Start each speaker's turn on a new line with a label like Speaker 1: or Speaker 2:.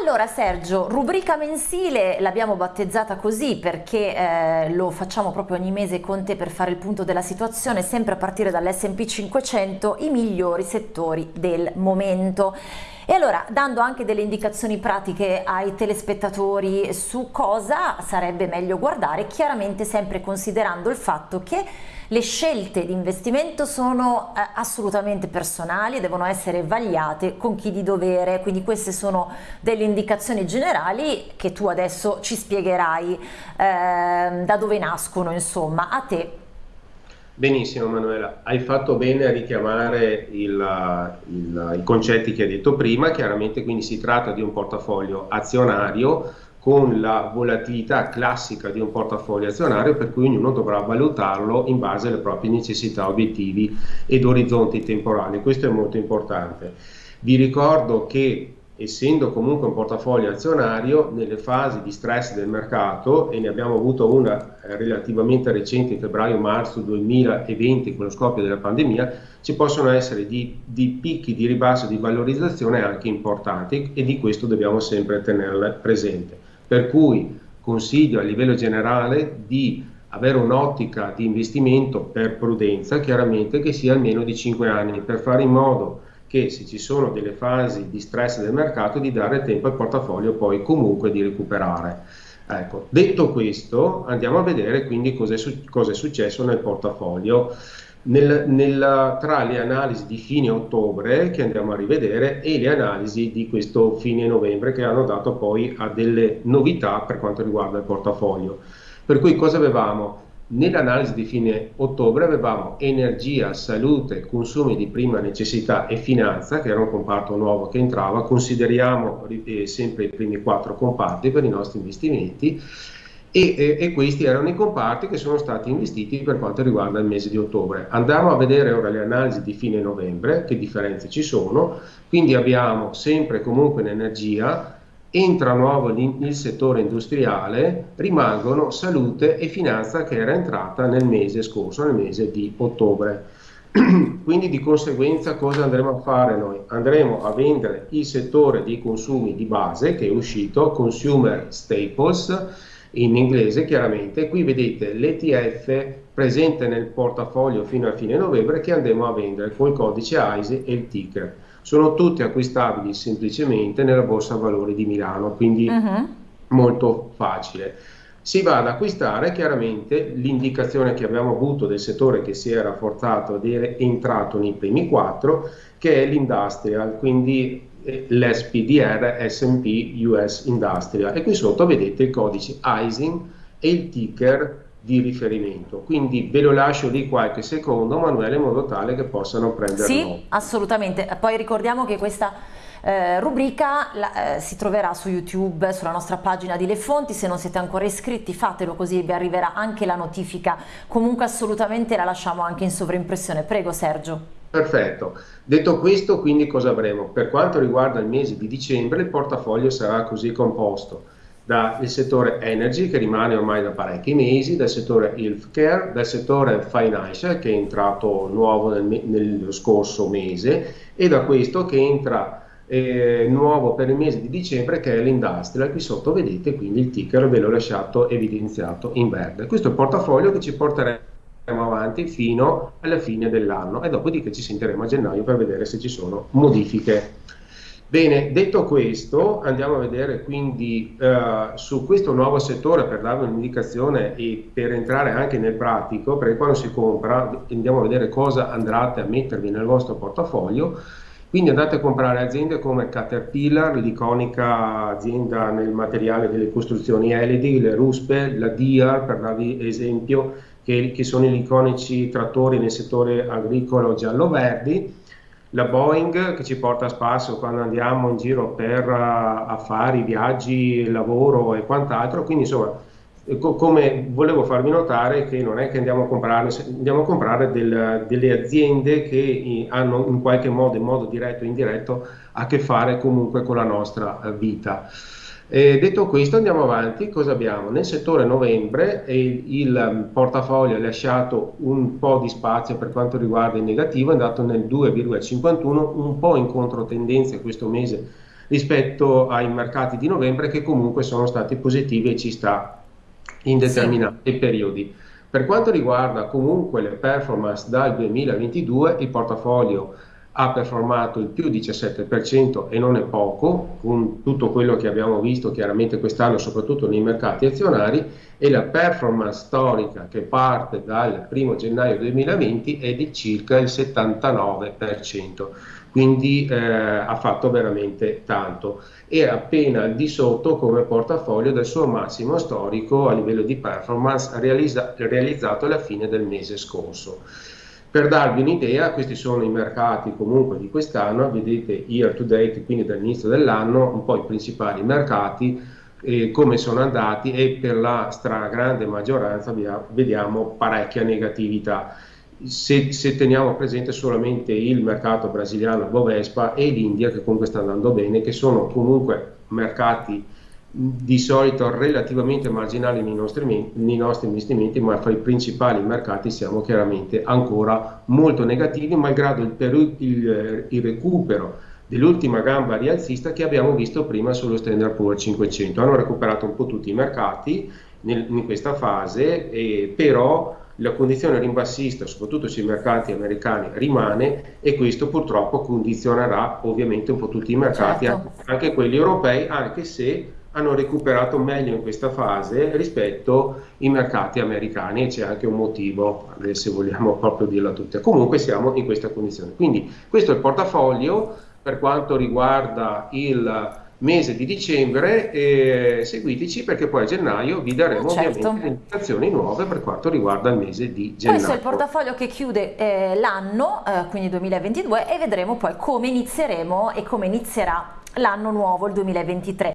Speaker 1: Allora Sergio, rubrica mensile l'abbiamo battezzata così perché eh, lo facciamo proprio ogni mese con te per fare il punto della situazione, sempre a partire dall'S&P 500, i migliori settori del momento. E allora, dando anche delle indicazioni pratiche ai telespettatori su cosa sarebbe meglio guardare, chiaramente sempre considerando il fatto che le scelte di investimento sono eh, assolutamente personali e devono essere vagliate con chi di dovere, quindi queste sono delle indicazioni generali che tu adesso ci spiegherai eh, da dove nascono, insomma, a te
Speaker 2: Benissimo Manuela, hai fatto bene a richiamare il, il, i concetti che hai detto prima, chiaramente quindi si tratta di un portafoglio azionario con la volatilità classica di un portafoglio azionario per cui ognuno dovrà valutarlo in base alle proprie necessità, obiettivi ed orizzonti temporali, questo è molto importante. Vi ricordo che essendo comunque un portafoglio azionario, nelle fasi di stress del mercato, e ne abbiamo avuto una eh, relativamente recente in febbraio-marzo 2020 con lo scoppio della pandemia, ci possono essere di, di picchi di ribasso di valorizzazione anche importanti e di questo dobbiamo sempre tenerle presente. Per cui consiglio a livello generale di avere un'ottica di investimento per prudenza, chiaramente che sia almeno di 5 anni, per fare in modo che se ci sono delle fasi di stress del mercato di dare tempo al portafoglio poi comunque di recuperare. Ecco, detto questo andiamo a vedere quindi cosa è, su- cosa è successo nel portafoglio. Nel, nel, tra le analisi di fine ottobre che andiamo a rivedere e le analisi di questo fine novembre che hanno dato poi a delle novità per quanto riguarda il portafoglio. Per cui cosa avevamo? Nell'analisi di fine ottobre avevamo energia, salute, consumi di prima necessità e finanza, che era un comparto nuovo che entrava, consideriamo eh, sempre i primi quattro comparti per i nostri investimenti e, e, e, questi erano i comparti che sono stati investiti per quanto riguarda il mese di ottobre. Andiamo a vedere ora le analisi di fine novembre, che differenze ci sono, quindi abbiamo sempre comunque in energia entra nuovo il settore industriale, rimangono salute e finanza che era entrata nel mese scorso, nel mese di ottobre. Quindi di conseguenza cosa andremo a fare noi? Andremo a vendere il settore dei consumi di base che è uscito, Consumer Staples in inglese chiaramente, qui vedete l'ETF presente nel portafoglio fino a fine novembre che andremo a vendere con il codice AISE e il ticker sono tutti acquistabili semplicemente nella borsa valori di Milano, quindi uh-huh. molto facile. Si va ad acquistare chiaramente l'indicazione che abbiamo avuto del settore che si è rafforzato ed è entrato nei primi quattro, che è l'industrial, quindi eh, l'SPDR SP US Industrial. E qui sotto vedete il codice ISIN e il ticker di riferimento. Quindi ve lo lascio lì qualche secondo, Manuele, in modo tale che possano prenderlo.
Speaker 1: Sì, assolutamente. Poi ricordiamo che questa eh, rubrica la, eh, si troverà su YouTube, sulla nostra pagina di Le Fonti, se non siete ancora iscritti fatelo così vi arriverà anche la notifica, comunque assolutamente la lasciamo anche in sovraimpressione. Prego Sergio.
Speaker 2: Perfetto. Detto questo, quindi cosa avremo? Per quanto riguarda il mese di dicembre, il portafoglio sarà così composto dal settore energy che rimane ormai da parecchi mesi, dal settore healthcare, dal settore financial che è entrato nuovo nel, nello scorso mese e da questo che entra eh, nuovo per il mese di dicembre che è l'industrial, qui sotto vedete quindi il ticker ve l'ho lasciato evidenziato in verde. Questo è il portafoglio che ci porteremo avanti fino alla fine dell'anno e dopodiché ci sentiremo a gennaio per vedere se ci sono modifiche Bene, detto questo, andiamo a vedere quindi uh, su questo nuovo settore per darvi un'indicazione e per entrare anche nel pratico, perché quando si compra andiamo a vedere cosa andrete a mettervi nel vostro portafoglio. Quindi andate a comprare aziende come Caterpillar, l'iconica azienda nel materiale delle costruzioni LED, le Ruspe, la Diar, per darvi esempio, che, che sono gli iconici trattori nel settore agricolo giallo-verdi la Boeing che ci porta a spasso quando andiamo in giro per uh, affari, viaggi, lavoro e quant'altro, quindi insomma eh, co- come volevo farvi notare che non è che andiamo a comprare, andiamo a comprare del, delle aziende che hanno in qualche modo, in modo diretto o indiretto, a che fare comunque con la nostra eh, vita. E detto questo andiamo avanti, cosa abbiamo? Nel settore novembre il, il um, portafoglio ha lasciato un po' di spazio per quanto riguarda il negativo, è andato nel 2,51, un po' in controtendenza questo mese rispetto ai mercati di novembre che comunque sono stati positivi e ci sta in determinati sì. periodi. Per quanto riguarda comunque le performance dal 2022, il portafoglio ha performato il più 17% e non è poco, con tutto quello che abbiamo visto chiaramente quest'anno, soprattutto nei mercati azionari, e la performance storica che parte dal 1 gennaio 2020 è di circa il 79%, quindi eh, ha fatto veramente tanto. È appena al di sotto come portafoglio del suo massimo storico a livello di performance realizza realizzato alla fine del mese scorso. Per darvi un'idea, questi sono i mercati comunque di quest'anno, vedete year to date, quindi dall'inizio dell'anno, un po' i principali mercati, eh, come sono andati e per la stragrande maggioranza vediamo parecchia negatività. Se, se, teniamo presente solamente il mercato brasiliano Bovespa e l'India che comunque sta andando bene, che sono comunque mercati di solito relativamente marginali nei nostri, nei nostri, investimenti, ma fra i principali mercati siamo chiaramente ancora molto negativi, malgrado il, il, il recupero dell'ultima gamba rialzista che abbiamo visto prima sullo Standard Poor's 500. Hanno recuperato un po' tutti i mercati nel, in questa fase, eh, però la condizione rimbassista, soprattutto sui mercati americani, rimane e questo purtroppo condizionerà ovviamente un po' tutti i mercati, certo. anche, anche quelli europei, anche se hanno recuperato meglio in questa fase rispetto ai mercati americani e c'è anche un motivo, se vogliamo proprio dirla tutta. Comunque siamo in questa condizione. Quindi questo è il portafoglio per quanto riguarda il mese di dicembre eh, seguiteci perché poi a gennaio vi daremo certo. ovviamente indicazioni nuove per quanto riguarda il mese di gennaio.
Speaker 1: Questo è il portafoglio che chiude eh, l'anno, eh, quindi 2022 e vedremo poi come inizieremo e come inizierà l'anno nuovo, il 2023.